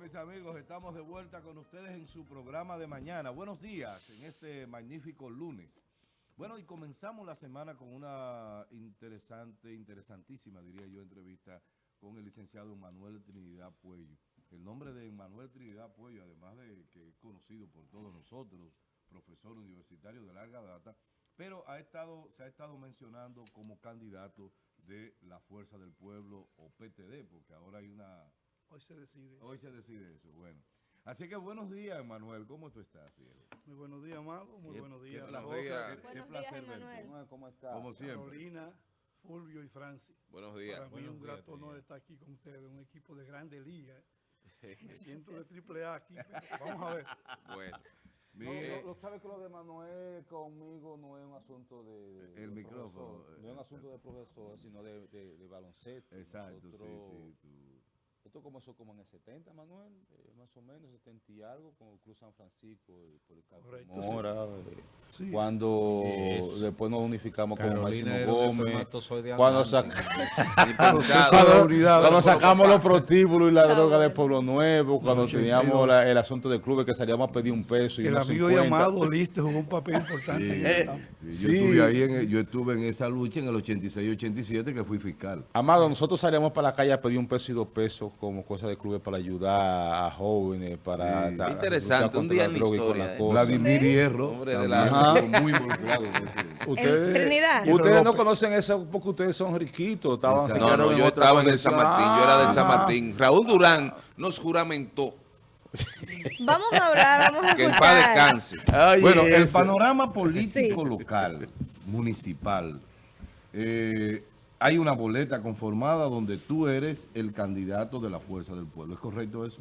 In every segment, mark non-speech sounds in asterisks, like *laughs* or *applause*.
Mis amigos, estamos de vuelta con ustedes en su programa de mañana. Buenos días en este magnífico lunes. Bueno, y comenzamos la semana con una interesante, interesantísima, diría yo, entrevista con el licenciado Manuel Trinidad Puello. El nombre de Manuel Trinidad Puello, además de que es conocido por todos nosotros, profesor universitario de larga data, pero ha estado, se ha estado mencionando como candidato de la Fuerza del Pueblo o PTD, porque ahora hay una Hoy se decide. Hoy se decide eso, bueno. Así que buenos días, Manuel. ¿Cómo tú estás, Diego? Muy buenos días, Amado. Muy Qué- buenos qué días. placer, qué- días. qué Buenos placer. Emanuel. ¿Cómo está? Como siempre. Carolina, Fulvio y Francis. Buenos días. Para mí es un Buenos días, grato honor estar aquí con ustedes, un equipo de grande liga. *laughs* Me siento de triple A aquí. pero Vamos a ver. Bueno, Mi- No, eh, lo, lo sabe que lo de Manuel conmigo no es un asunto de, de El de micrófono, profesor, eh, no es un asunto de profesor, sino de, de, de baloncesto. exacto, sí, Nosotros- sí. tú- Esto comenzó como en el 70, Manuel, eh, más o menos, 70 y algo, con el Club San Francisco y Policarpo Correcto, sí. Mora. eh, Sí, cuando Eso. después nos unificamos con Máximo Gómez. Cuando, sac- *laughs* cuando, sacamos los prostíbulos y la droga de. Pueblo Nuevo, cuando 82. teníamos la- el asunto de clubes que salíamos a pedir un peso y El amigo de 50. Amado, Liste, jugó un papel importante sí, Yo, Sí. estuve ahí en, yo estuve en esa lucha en el 86-87 que fui fiscal. Amado, nosotros salíamos para la calle a pedir un peso y dos pesos como cosa de clubes para ayudar a jóvenes, para... Sí. Interesante, un día la en la historia, la ¿eh? cosa. Vladimir ¿Sí? Hierro, Hombre de la- muy involucrado. Ustedes, Trinidad. Ustedes no conocen eso porque ustedes son riquitos. Estaban. No, no, yo estaba en el San. Martín, yo era del San Martín. Raúl Durán nos juramentó Vamos a hablar, vamos a que en paz escuchar. descanse. Oye, Bueno, el panorama político Sí. local, municipal, eh, hay una boleta conformada donde tú eres el candidato de la Fuerza del Pueblo. ¿Es correcto eso?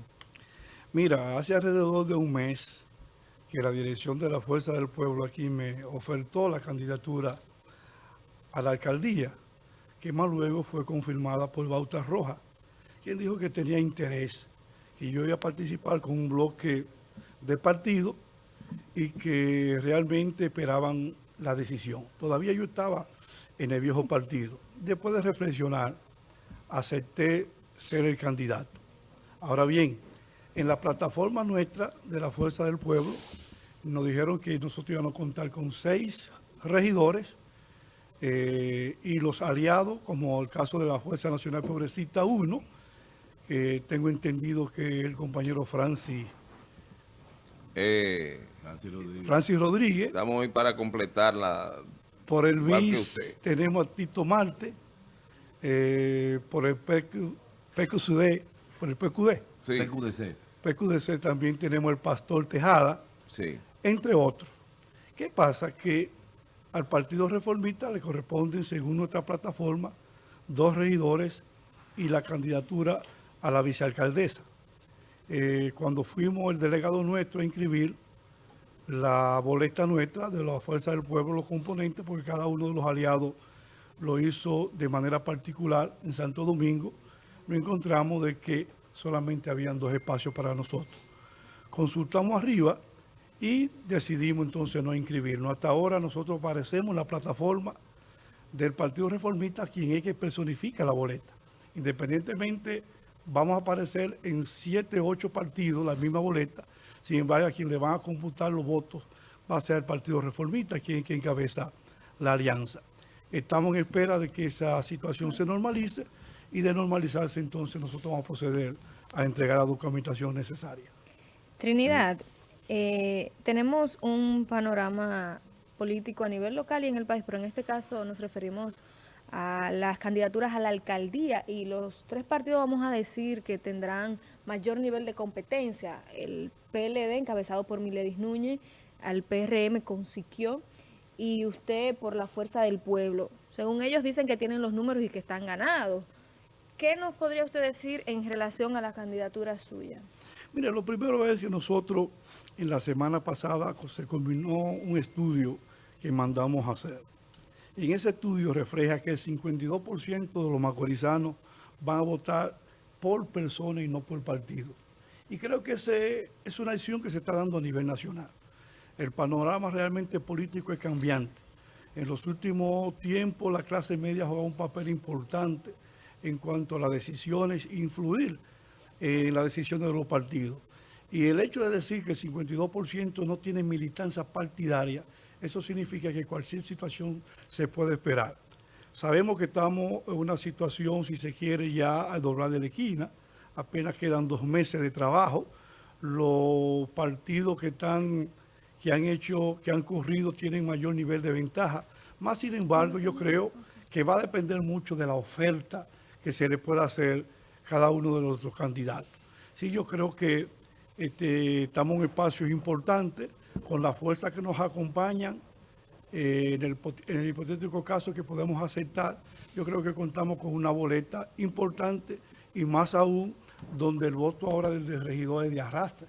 Mira, hace alrededor de un mes que la dirección de la Fuerza del Pueblo aquí me ofertó la candidatura a la alcaldía, que más luego fue confirmada por Bauta Roja, quien dijo que tenía interés, que yo iba a participar con un bloque de partido y que realmente esperaban la decisión. Todavía yo estaba en el viejo partido. Después de reflexionar, acepté ser el candidato. Ahora bien, en la plataforma nuestra de la Fuerza del Pueblo, nos dijeron que nosotros íbamos a contar con seis regidores eh, y los aliados, como el caso de la Fuerza Nacional Progresista 1, que tengo entendido que el compañero Francis, Eh, Rodríguez. Francis Rodríguez, estamos hoy para completar la... por el BIS tenemos a Tito Marte, eh, por el PQ, PQCD, por el PQD, Sí, PQDC. PQDC también tenemos el Pastor Tejada, sí. entre otros. ¿Qué pasa? Que al Partido Reformista le corresponden, según nuestra plataforma, dos regidores y la candidatura a la vicealcaldesa. Eh, cuando fuimos el delegado nuestro a inscribir la boleta nuestra de la Fuerza del Pueblo, los componentes, porque cada uno de los aliados lo hizo de manera particular en Santo Domingo, nos encontramos de que solamente habían dos espacios para nosotros. Consultamos arriba y decidimos entonces no inscribirnos. Hasta ahora nosotros aparecemos en la plataforma del Partido Reformista, quien es que personifica la boleta. Independientemente, vamos a aparecer en siete, ocho partidos la misma boleta. Sin embargo, a quien le van a computar los votos va a ser el Partido Reformista, quien, encabeza la alianza. Estamos en espera de que esa situación se normalice y de normalizarse entonces nosotros vamos a proceder a entregar la documentación necesaria. Trinidad, eh, tenemos un panorama político a nivel local y en el país, pero en este caso nos referimos a las candidaturas a la alcaldía y los tres partidos vamos a decir que tendrán mayor nivel de competencia. El PLD encabezado por Miledis Núñez, al PRM con Siquio y usted por la Fuerza del Pueblo. Según ellos dicen que tienen los números y que están ganados. ¿Qué nos podría usted decir en relación a la candidatura suya? Mire, lo primero es que nosotros en la semana pasada se culminó un estudio que mandamos a hacer. En ese estudio refleja que el 52% de los macorizanos van a votar por persona y no por partido. Y creo que ese es una decisión que se está dando a nivel nacional. El panorama realmente político es cambiante. En los últimos tiempos la clase media juega un papel importante en cuanto a las decisiones, influir en las decisiones de los partidos. Y el hecho de decir que el 52% no tiene militancia partidaria, eso significa que cualquier situación se puede esperar. Sabemos que estamos en una situación, si se quiere, ya a doblar de la esquina. Apenas quedan dos meses de trabajo. Los partidos que están, que han hecho, que han corrido, tienen mayor nivel de ventaja. Más sin embargo, yo creo que va a depender mucho de la oferta que se le pueda hacer cada uno de los candidatos. Sí, yo creo que este, estamos en espacios importantes, con la fuerza que nos acompañan, eh, en, el, en, el, hipotético caso que podemos aceptar, yo creo que contamos con una boleta importante y más aún donde el voto ahora del regidor es de arrastre.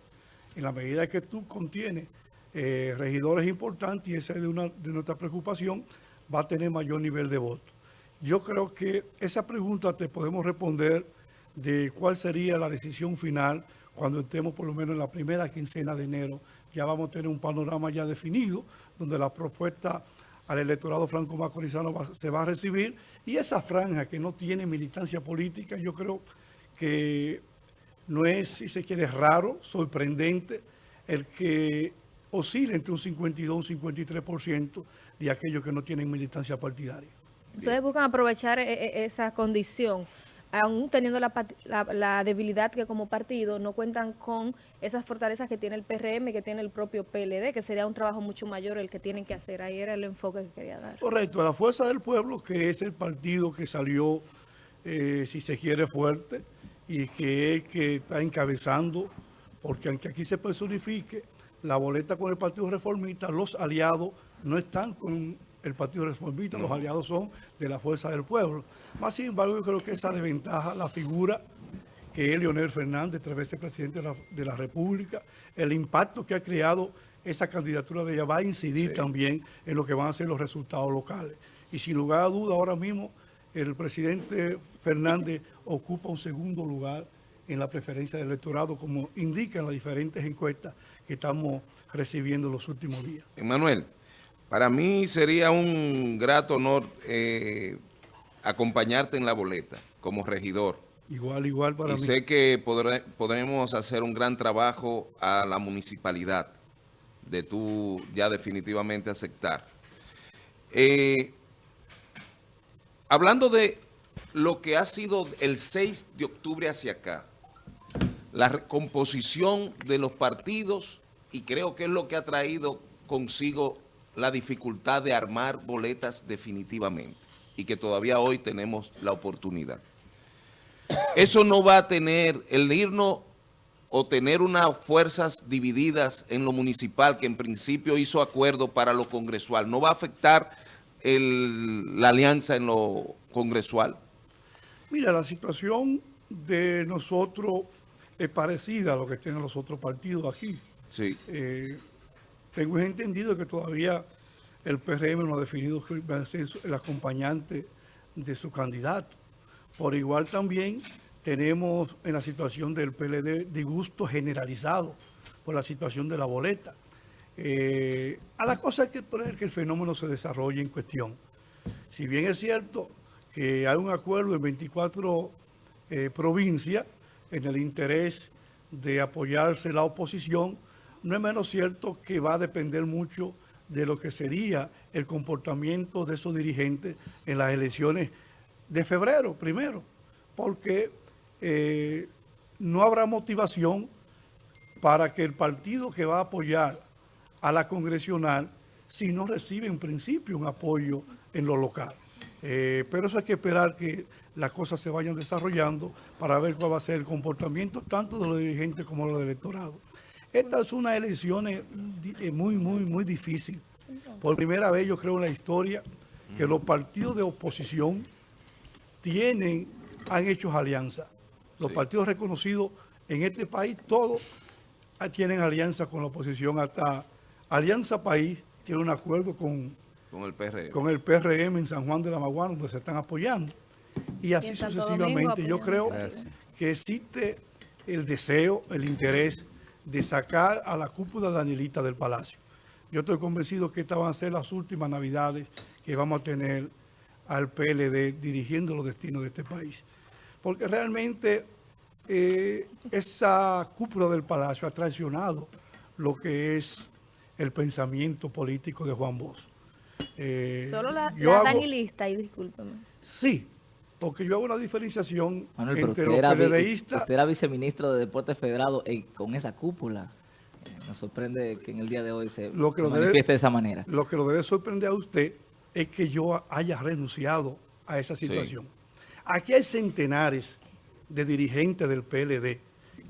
En la medida que tú contienes eh, regidores importantes, y esa es de, una, de nuestra preocupación, va a tener mayor nivel de voto. Yo creo que esa pregunta te podemos responder de cuál sería la decisión final cuando estemos por lo menos en la primera quincena de enero. Ya vamos a tener un panorama ya definido, donde la propuesta al electorado franco-macorizano se va a recibir. Y esa franja que no tiene militancia política, yo creo que no es, si se quiere, raro, sorprendente, el que oscile entre un 52 y un 53% de aquellos que no tienen militancia partidaria. Ustedes buscan aprovechar e, e, esa condición, aún teniendo la, la, debilidad que como partido no cuentan con esas fortalezas que tiene el PRM, que tiene el propio PLD, que sería un trabajo mucho mayor el que tienen que hacer. Ahí era el enfoque que quería dar. Correcto, la Fuerza del Pueblo, que es el partido que salió, eh, si se quiere, fuerte, y que, que está encabezando, porque aunque aquí se personifique la boleta con el Partido Reformista, los aliados no están con el Partido Reformista, los aliados son de la Fuerza del Pueblo. Más sin embargo, yo creo que esa desventaja, la figura que es Leonel Fernández, tres veces presidente de la, de la, República, el impacto que ha creado esa candidatura de ella va a incidir sí. también en lo que van a ser los resultados locales. Y sin lugar a duda, ahora mismo el presidente Fernández ocupa un segundo lugar en la preferencia del electorado, como indican las diferentes encuestas que estamos recibiendo en los últimos días. Emanuel, para mí sería un grato honor eh, acompañarte en la boleta como regidor. Igual, igual para y mí. sé que podré, podremos hacer un gran trabajo a la municipalidad de tú ya definitivamente aceptar. Eh, hablando de lo que ha sido el 6 de octubre hacia acá, la recomposición de los partidos y creo que es lo que ha traído consigo la dificultad de armar boletas definitivamente y que todavía hoy tenemos la oportunidad. Eso no va a tener, el irnos o tener unas fuerzas divididas en lo municipal que en principio hizo acuerdo para lo congresual, ¿no va a afectar el, la alianza en lo congresual? Mira, la situación de nosotros es parecida a lo que tienen los otros partidos aquí. Sí. Eh, tengo entendido que todavía el PRM no ha definido que va a ser el acompañante de su candidato. Por igual también tenemos en la situación del PLD disgusto generalizado por la situación de la boleta. Eh, a la cosa hay que poner que el fenómeno se desarrolle en cuestión. Si bien es cierto que hay un acuerdo en 24 eh, provincias en el interés de apoyarse la oposición, no es menos cierto que va a depender mucho de lo que sería el comportamiento de esos dirigentes en las elecciones de febrero, primero, porque eh, no habrá motivación para que el partido que va a apoyar a la congresional si no recibe en principio un apoyo en lo local. Eh, pero eso hay que esperar que las cosas se vayan desarrollando para ver cuál va a ser el comportamiento tanto de los dirigentes como de los electorados. Esta es una elección muy, muy, muy difícil. Por primera vez yo creo en la historia que los partidos de oposición tienen, han hecho alianzas. Los sí. partidos reconocidos en este país, todos tienen alianza con la oposición. Hasta Alianza País tiene un acuerdo con, con, el, PRM. con el PRM en San Juan de la Maguana, donde se están apoyando. Y así y sucesivamente. Yo creo Gracias. que existe el deseo, el interés de sacar a la cúpula Danielita del Palacio. Yo estoy convencido que estas van a ser las últimas navidades que vamos a tener al PLD dirigiendo los destinos de este país. Porque realmente eh, esa cúpula del Palacio ha traicionado lo que es el pensamiento político de Juan Bosch. Eh, Solo la, yo la hago- danilista, y discúlpeme. Sí, porque yo hago una diferenciación Manuel, entre usted los PLDistas usted era viceministro de Deportes Federado y con esa cúpula. Eh, nos sorprende que en el día de hoy se, Lo que se lo debe- manifieste de esa manera. Lo que lo debe sorprender a usted es que yo haya renunciado a esa situación. Aquí hay centenares de dirigentes del PLD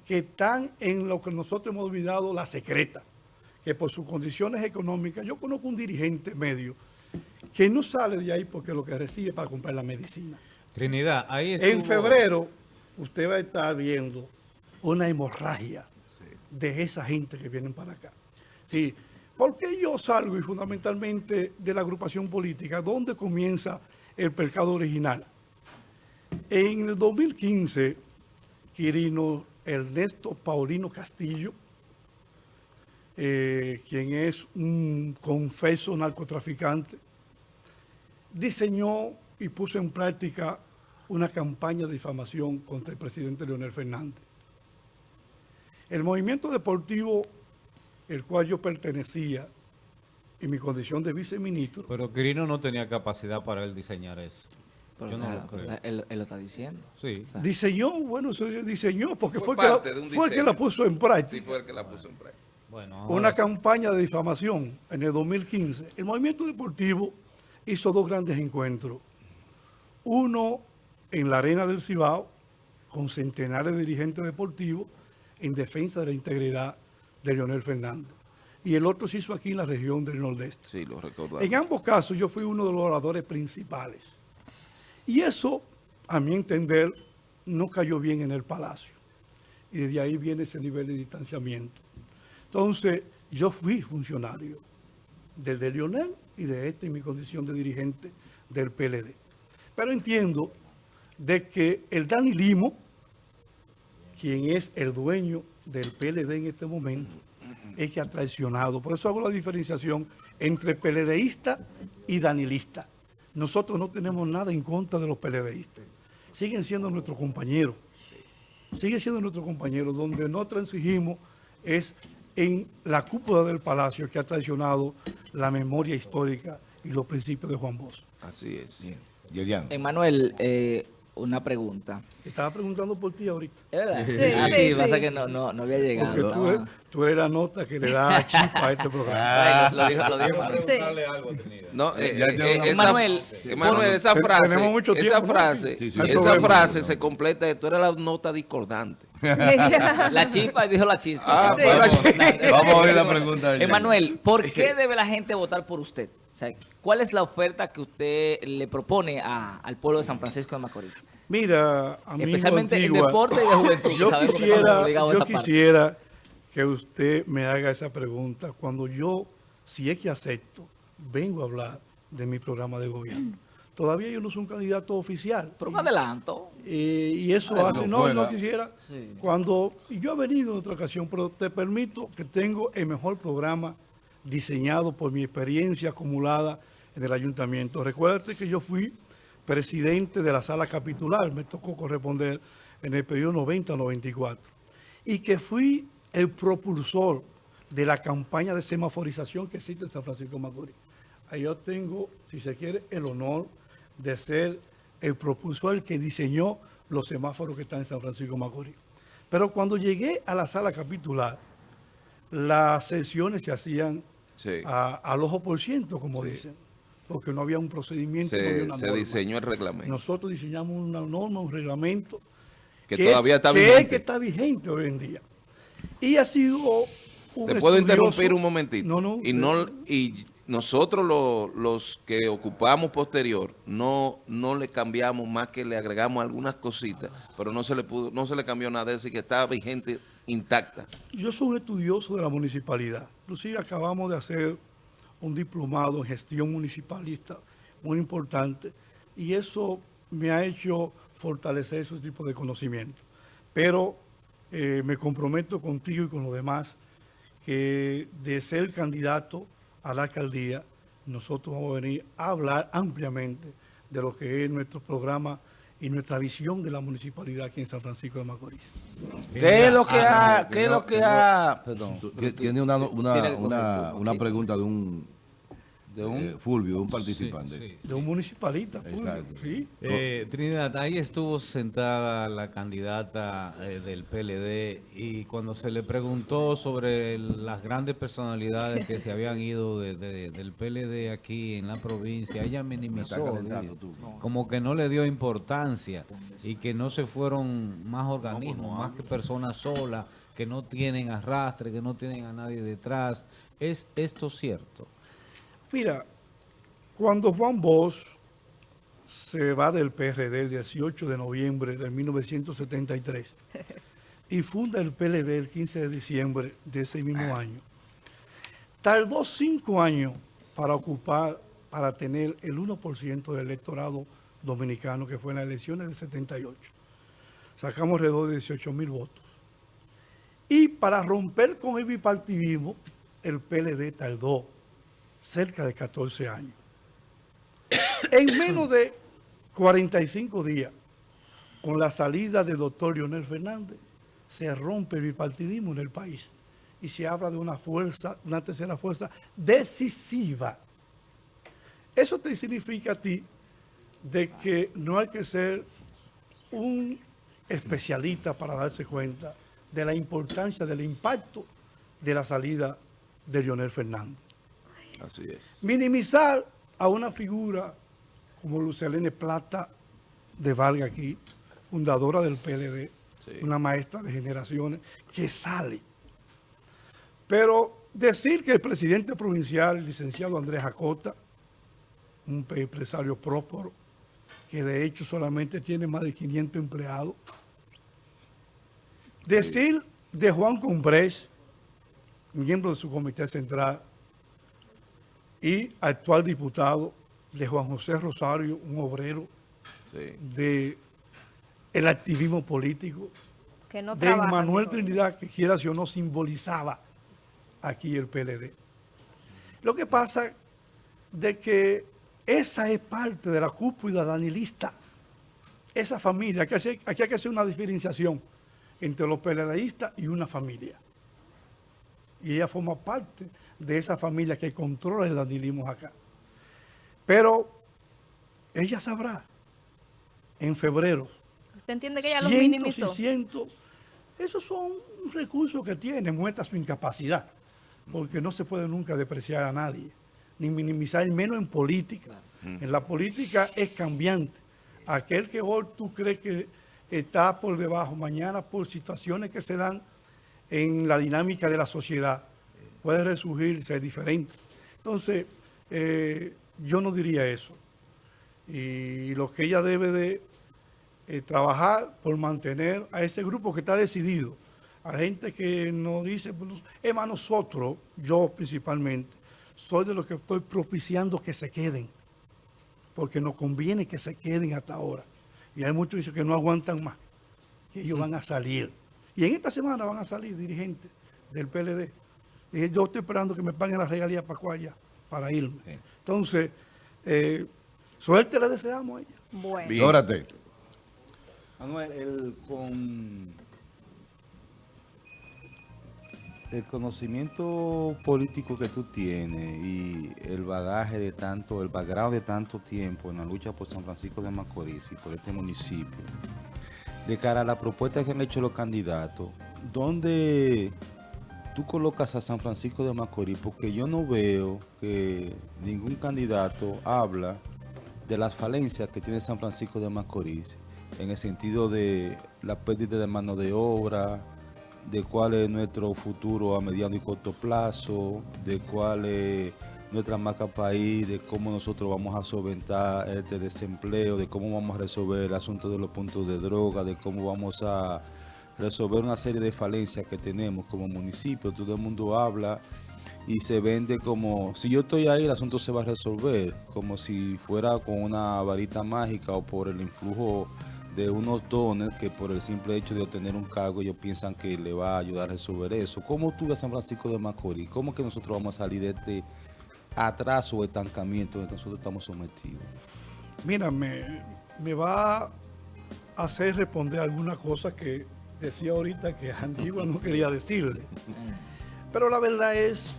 que están en lo que nosotros hemos olvidado la secreta, que por sus condiciones económicas, yo conozco un dirigente medio que no sale de ahí porque lo que recibe para comprar la medicina. Trinidad, ahí En estuvo- febrero usted va a estar viendo una hemorragia de esa gente que vienen para acá. Sí, ¿por qué yo salgo y fundamentalmente de la agrupación política? ¿Dónde comienza el pecado original? En el 2015, Quirino Ernesto Paulino Castillo, eh, quien es un confeso narcotraficante, diseñó y puso en práctica una campaña de difamación contra el presidente Leonel Fernández. El movimiento deportivo, el cual yo pertenecía en mi condición de viceministro, Pero Quirino no tenía capacidad para él diseñar eso. Pero Yo no claro, lo creo. él, él lo está diciendo. Sí. O sea, diseñó, bueno, se diseñó porque Fue fue, que la, fue el que la puso en Sí, práctica. fue el que la puso en práctica. Bueno, una ahora- campaña de difamación en el 2015. El movimiento deportivo hizo dos grandes encuentros. Uno en la arena del Cibao, con centenares de dirigentes deportivos en defensa de la integridad de Leonel Fernández. Y el otro se hizo aquí en la región del Nordeste. Sí, lo recordamos. En ambos casos yo fui uno de los oradores principales. Y eso, a mi entender, no cayó bien en el Palacio. Y desde ahí viene ese nivel de distanciamiento. Entonces, yo fui funcionario del de Lionel y de este en mi condición de dirigente del PLD. Pero entiendo de que el Dani Limo, quien es el dueño del PLD en este momento, es que ha traicionado. Por eso hago la diferenciación entre PLDista y danilista. Nosotros no tenemos nada en contra de los PLDistas. Siguen siendo nuestros compañeros. Siguen siendo nuestros compañeros. Donde no transigimos es en la cúpula del palacio que ha traicionado la memoria histórica y los principios de Juan Bosch. Así es. Yerian. Emanuel, eh, una pregunta. Estaba preguntando por ti ahorita. ¿Es verdad? Sí, Ah, sí, pasa sí. que no, no, no había Porque llegado. tú eres, tú eres la nota que le da *laughs* chispa a este programa. Bueno, lo dijo, lo dijo Emanuel. Sí. No, eh, eh, eh, esa, esa frase, tenemos mucho esa tiempo, ¿no? frase, Sí, sí, sí. esa frase se completa de tú eres la nota discordante. *laughs* La chispa, dijo la chispa. Ah, Sí. *laughs* Vamos, a oír la pregunta Emanuel, ¿por qué debe la gente votar por usted? O sea, ¿cuál es la oferta que usted le propone a- al pueblo de San Francisco de Macorís? Mira, amigo Especialmente en Antigua, deporte y de juventud. que Yo que quisiera, a yo parte. quisiera que usted me haga esa pregunta cuando yo, si es que acepto, vengo a hablar de mi programa de gobierno. Todavía yo no soy un candidato oficial. Pero un adelanto. Eh, y eso hace, no, fuera. no quisiera. Sí. Cuando, y yo he venido en otra ocasión, pero te permito que tengo el mejor programa diseñado por mi experiencia acumulada en el ayuntamiento. Recuérdate que yo fui presidente de la sala capitular, me tocó corresponder en el periodo 90-94, y que fui el propulsor de la campaña de semaforización que existe en San Francisco Macorís. Ahí yo tengo, si se quiere, el honor de ser el propulsor, que diseñó los semáforos que están en San Francisco Macorís. Pero cuando llegué a la sala capitular, las sesiones se hacían Sí. a- al ojo por ciento, como dicen, porque no había un procedimiento, no había Se, una se norma. diseñó el reglamento. Nosotros diseñamos una norma, un reglamento que, es- todavía está que es vigente. que está vigente hoy en día. Y ha sido un ¿Te puedo interrumpir un momentito? No, no. Y, no, y nosotros lo- los que ocupamos posterior no, no le cambiamos más que le agregamos algunas cositas, pero no se le pudo, no se le cambió nada de eso y que está vigente, intacta. Yo soy un estudioso de la municipalidad. Inclusive acabamos de hacer un diplomado en gestión municipalista muy importante y eso me ha hecho fortalecer ese tipo de conocimiento. Pero eh, me comprometo contigo y con los demás que de ser candidato a la alcaldía, nosotros vamos a venir a hablar ampliamente de lo que es nuestro programa y nuestra visión de la municipalidad aquí en San Francisco de Macorís. ¿Qué es lo que Ah, ha, qué es lo que ha, perdón, Tiene una, una, una, una pregunta de un, de un, eh, Fulvio, de un participante. sí. De un municipalista, Fulvio. ¿sí? Eh, Trinidad, ahí estuvo sentada la candidata eh, del PLD y cuando se le preguntó sobre las grandes personalidades que se habían ido de- de- del PLD aquí en la provincia, ella minimizó, tú. como que no le dio importancia y que no se fueron más organismos, más que personas solas, que no tienen arrastre, que no tienen a nadie detrás. ¿Es esto cierto? Mira, cuando Juan Bosch se va del PRD el 18 de noviembre de 1973 *laughs* y funda el PLD el 15 de diciembre de ese mismo año, tardó cinco años para ocupar, para tener el 1% del electorado dominicano que fue en las elecciones del 78. Sacamos alrededor de 18 mil votos. Y para romper con el bipartidismo, el PLD tardó cerca de 14 años. En menos de 45 días, con la salida del doctor Leonel Fernández, se rompe el bipartidismo en el país y se habla de una fuerza, una tercera fuerza decisiva. Eso te significa a ti de que no hay que ser un especialista para darse cuenta de la importancia del impacto de la salida de Leonel Fernández Así es. minimizar a una figura como Lucelene Plata de Valga aquí, fundadora del PLD, Sí. una maestra de generaciones, que sale. Pero decir que el presidente provincial, el licenciado Andrés Acota, un empresario próspero, que de hecho solamente tiene más de 500 empleados, decir de Juan Cumbres, miembro de su comité central, y actual diputado de Juan José Rosario, un obrero Sí. de el activismo político, Que no de Manuel. Trinidad, que quiera si o no simbolizaba aquí el PLD. Lo que pasa de que esa es parte de la cúpula danilista, esa familia, aquí, hace- aquí hay que hacer una diferenciación entre los PLDistas y una familia. Y ella forma parte de esa familia que controla el danilismo acá. Pero ella sabrá en febrero ¿Usted entiende que ella los minimizó? y cientos. Esos son recursos que tiene, muestra su incapacidad, porque no se puede nunca depreciar a nadie, ni minimizar, menos en política. En la política es cambiante. Aquel que hoy tú crees que está por debajo, mañana por situaciones que se dan en la dinámica de la sociedad, puede resurgir, ser diferente. Entonces, eh, yo no diría eso. Y lo que ella debe de eh, trabajar por mantener a ese grupo que está decidido, a gente que nos dice, pues, es más nosotros, yo principalmente, soy de los que estoy propiciando que se queden, porque nos conviene que se queden hasta ahora. Y hay muchos que dicen que no aguantan más, que ellos van a salir. Y en esta semana van a salir dirigentes del PLD. Dije, yo estoy esperando que me paguen las regalías para Cuaya, para irme. Entonces, eh, suerte le deseamos a ella. Bueno. Bien. Órate. Manuel, el, con el conocimiento político que tú tienes y el bagaje de tanto, el background de tanto tiempo en la lucha por San Francisco de Macorís y por este municipio, de cara a la propuesta que han hecho los candidatos, ¿dónde tú colocas a San Francisco de Macorís? Porque yo no veo que ningún candidato habla de las falencias que tiene San Francisco de Macorís en el sentido de la pérdida de mano de obra, de cuál es nuestro futuro a mediano y corto plazo, de cuál es nuestra marca país, de cómo nosotros vamos a solventar este desempleo, de cómo vamos a resolver el asunto de los puntos de droga, de cómo vamos a resolver una serie de falencias que tenemos como municipio. Todo el mundo habla y se vende como, si yo estoy ahí, el asunto se va a resolver, como si fuera con una varita mágica o por el influjo de unos dones que por el simple hecho de obtener un cargo ellos piensan que le va a ayudar a resolver eso. ¿Cómo tú ves San Francisco de Macorís? ¿Cómo que nosotros vamos a salir de este atraso o estancamiento en que nosotros estamos sometidos? Mira, me, me va hacer responder algunas cosas que decía ahorita que Antigua no quería decirle. Pero la verdad es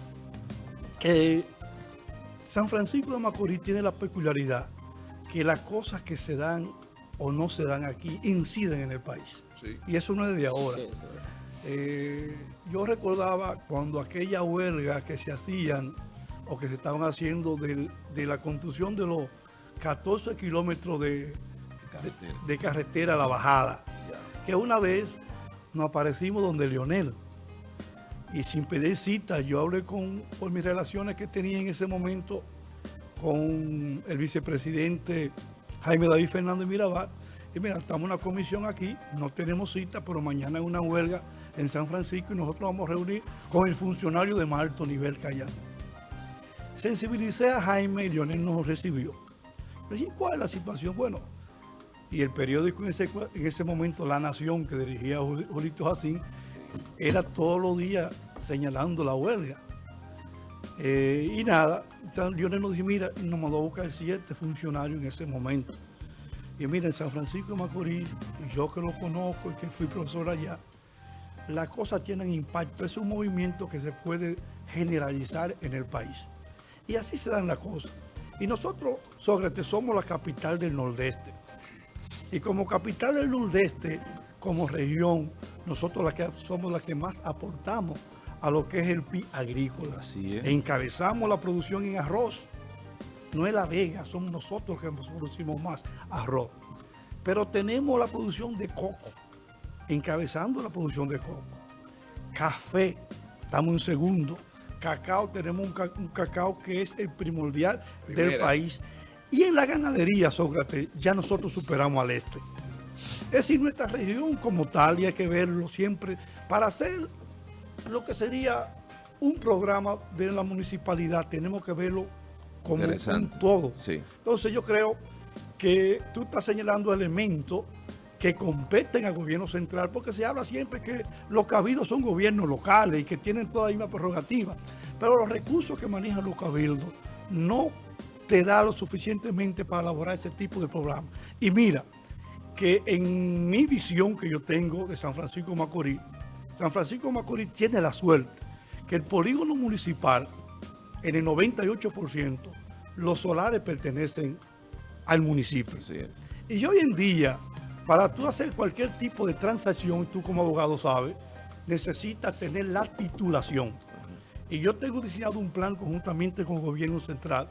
que San Francisco de Macorís tiene la peculiaridad que las cosas que se dan o no se dan aquí inciden en el país. Sí. Y eso no es de ahora. Eh, yo recordaba cuando aquella huelga que se hacían o que se estaban haciendo del- de la construcción de los 14 kilómetros de, de, de carretera a la bajada, que una vez nos aparecimos donde Leonel y sin pedir cita, yo hablé con, por mis relaciones que tenía en ese momento con el vicepresidente Jaime David Fernández Mirabal. Y mira, estamos en una comisión aquí, no tenemos cita, pero mañana hay una huelga en San Francisco y nosotros vamos a reunir con el funcionario de más alto nivel que allá. Sensibilicé a Jaime y Leonel nos recibió. Le ¿cuál es la situación? Bueno, y el periódico en ese, momento, La Nación, que dirigía Juli- Julito Jacín, era todos los días señalando la huelga. Eh, y nada, Lionel nos dijo, mira, nos mandó a buscar siete funcionarios en ese momento. Y mira, en San Francisco de Macorís, y yo que lo conozco y que fui profesor allá, las cosas tienen impacto. Es un movimiento que se puede generalizar en el país. Y así se dan las cosas. Y nosotros, Sócrates, somos la capital del Nordeste. Y como capital del Nordeste, como región, nosotros la que, somos las que más aportamos a lo que es el PIB agrícola. Así es. Encabezamos la producción en arroz. No es la Vega, somos nosotros que producimos más arroz. Pero tenemos la producción de coco, encabezando la producción de coco. Café, estamos en segundo. Cacao, tenemos un, ca- un cacao que es el primordial del país. Y en la ganadería, Sócrates, ya nosotros superamos al este. Es decir, nuestra región como tal, y hay que verlo siempre, para hacer lo que sería un programa de la municipalidad, tenemos que verlo como un todo. Sí. Entonces yo creo que tú estás señalando elementos que competen al gobierno central, porque se habla siempre que los cabildos son gobiernos locales y que tienen toda la misma prerrogativa, pero los recursos que manejan los cabildos no te da lo suficientemente para elaborar ese tipo de programa. Y mira, que en mi visión que yo tengo de San Francisco de Macorís, San Francisco de Macorís tiene la suerte que el polígono municipal, en el 98%, los solares pertenecen al municipio. Así es. Y hoy en día, para tú hacer cualquier tipo de transacción, tú como abogado sabes, necesitas tener la titulación. Y yo tengo diseñado un plan conjuntamente con el gobierno central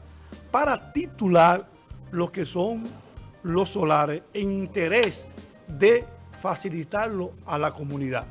para titular lo que son los solares en interés de facilitarlo a la comunidad.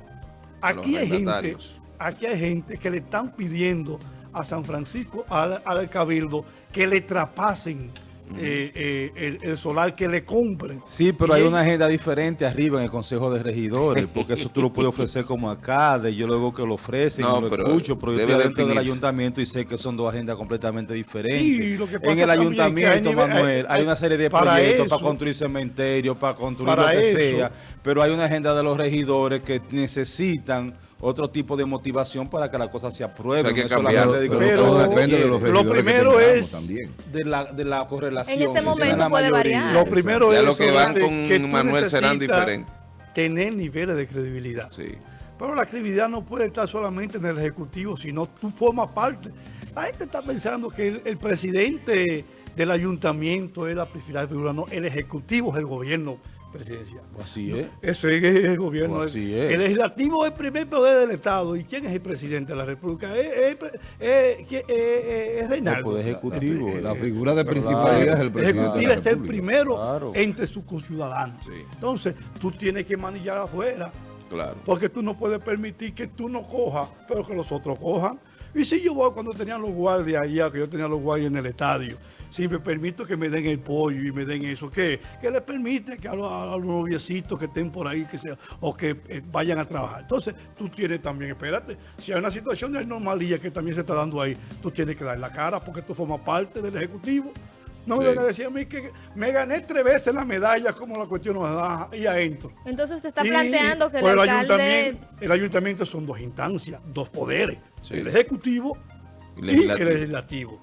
Aquí hay gente, aquí hay gente que le están pidiendo a San Francisco, al, al Cabildo, que le traspasen eh, eh, el, el solar, que le compren. Sí, pero Y hay él- una agenda diferente arriba en el Consejo de Regidores, porque eso tú lo puedes ofrecer como alcalde, yo luego que lo ofrecen, No, y lo pero escucho, pero yo estoy dentro del ayuntamiento y sé que son dos agendas completamente diferentes. Sí, lo que pasa en el también es que ayuntamiento, hay nivel- Manuel, hay- hay una serie de para proyectos eso- para construir cementerios, para construir para lo que eso- sea, pero hay una agenda de los regidores que necesitan otro tipo de motivación para que la cosa se apruebe. O sea, hay que no cambiarlo, de pero depende de los lo que primero es- también. de la, de la correlación. En ese momento puede mayoría. variar. Lo primero Ya es lo que van con que tú Manuel serán necesitas diferentes. Tener niveles de credibilidad. Sí. Pero la credibilidad no puede estar solamente en el Ejecutivo, sino tú formas parte. La gente está pensando que el, el presidente del ayuntamiento es la principal figura, no, el Ejecutivo es el gobierno presidencial. Así es. Ese es el gobierno. Así es. El legislativo es el primer poder del Estado. ¿Y quién es el presidente de la República? Es, es, es- es- es- es Reinaldo. El poder ejecutivo. Eh, La eh, figura de principalidad es el presidente Ejecutivo de la es el primero Claro. entre sus conciudadanos. Sí. Entonces, tú tienes que manillar afuera. Claro. Porque tú no puedes permitir que tú no cojas, pero que los otros cojan. Y si yo voy cuando tenían los guardias allá, que yo tenía los guardias en el estadio, si me permito que me den el pollo y me den eso, ¿qué? Que les permite que a los, a noviecitos que estén por ahí, que sea, o que eh, vayan a trabajar. Entonces, tú tienes también, espérate, si hay una situación de anomalía que también se está dando ahí, tú tienes que dar la cara porque tú formas parte del Ejecutivo. No me Sí. vengan a decir a mí que me gané tres veces la medalla como la cuestión nos da y adentro. Entonces usted está Y- planteando que el pues el alcalde... ayuntamiento, el ayuntamiento son dos instancias, dos poderes, Sí. el ejecutivo Y el legislativo.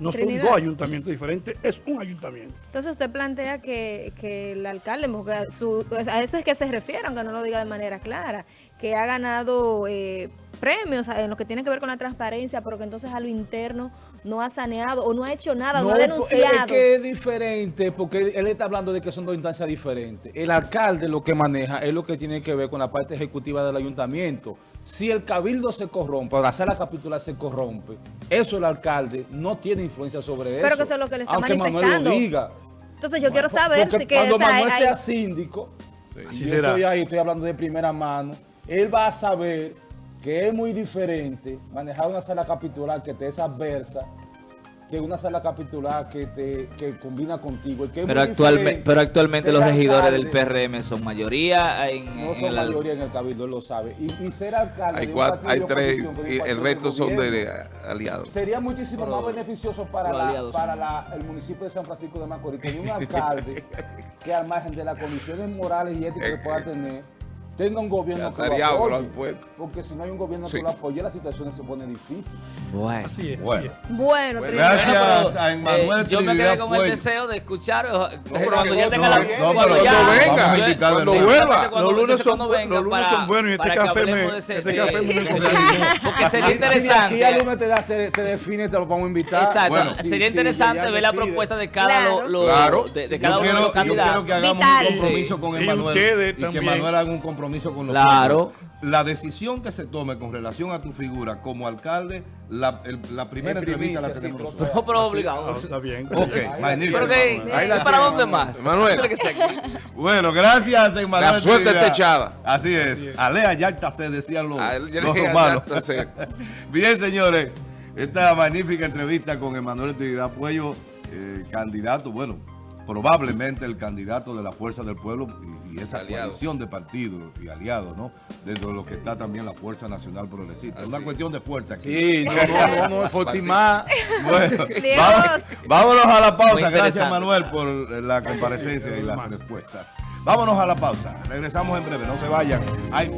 No son Trinidad. dos ayuntamientos diferentes, es un ayuntamiento. Entonces usted plantea que, que el alcalde, porque su- a eso es que se refiere, aunque no lo diga de manera clara, que ha ganado eh, premios en lo que tiene que ver con la transparencia, pero que entonces a lo interno no ha saneado o no ha hecho nada, no, ha es- denunciado. Es que es diferente, porque él, está hablando de que son dos instancias diferentes. El alcalde lo que maneja es lo que tiene que ver con la parte ejecutiva del ayuntamiento. Si el cabildo se corrompe, o la sala capitular se corrompe, eso el alcalde no tiene influencia sobre eso. Pero que eso es lo que le está aunque Manuel manifestando. lo diga. Entonces yo quiero saber Porque si que, cuando o sea, Manuel hay- sea síndico, Así yo será. estoy ahí, estoy hablando de primera mano, él va a saber que es muy diferente manejar una sala capitular que te es adversa que una sala capitular que te que combina contigo. y que es Pero, muy actualme- diferente pero actualmente los regidores del. PRM son mayoría en, No en son mayoría en el cabildo, él lo sabe. Y, y ser alcalde Hay, de un cuatro, hay tres y el resto son de eh, aliados. Sería muchísimo Pero más beneficioso para, la- para la- el municipio de San Francisco de Macorís tener un *laughs* alcalde que al margen de las condiciones morales y éticas que pueda tener, tenga un gobierno que lo apoye. impuestos. Porque si no hay un gobierno Sí. que lo apoye, la situación se pone difícil. Bueno. Así es. Bueno. Bueno, gracias. A Emmanuel eh, yo me quedé con el deseo de escuchar pero cuando ya no, tenga no, la no, pero ya- venga, Vamos a invitarle cuando vuelva. Cuando- Los lunes son cuando bu- venga los lunes para- son buenos y este café me- este café. *laughs* Porque sería Si de aquí interesante. lunes te da, se, define, te lo vamos a invitar. Exacto, sería interesante ver la propuesta de cada uno de quiero, los yo quiero candidatos. que hagamos un compromiso con ustedes y que también. Manuel haga un compromiso con Claro. La decisión que se tome con relación a tu figura como alcalde, la, el- la primera En entrevista la tenemos nosotros. No, pero obligado. está bien. Ok, magnífico. Pero que, Manuel. Ahí. Bueno, gracias, Emanuel. La suerte está echada. Así es. Alea yacta se decían los, los *laughs* romanos. *laughs* Bien, señores. Esta magnífica entrevista con Emanuel Trinidad Puello, eh, candidato, bueno, probablemente el candidato de la Fuerza del Pueblo y, y esa Aliado. coalición de partidos y aliados, ¿no? Dentro de lo que está también la Fuerza Nacional Progresista. Es una cuestión de fuerza aquí. Sí, no, no, no, no. *laughs* Bueno, vámonos a la pausa. Gracias, Manuel, por la comparecencia y las respuestas. Vámonos a la pausa. Regresamos en breve. No se vayan. Ay.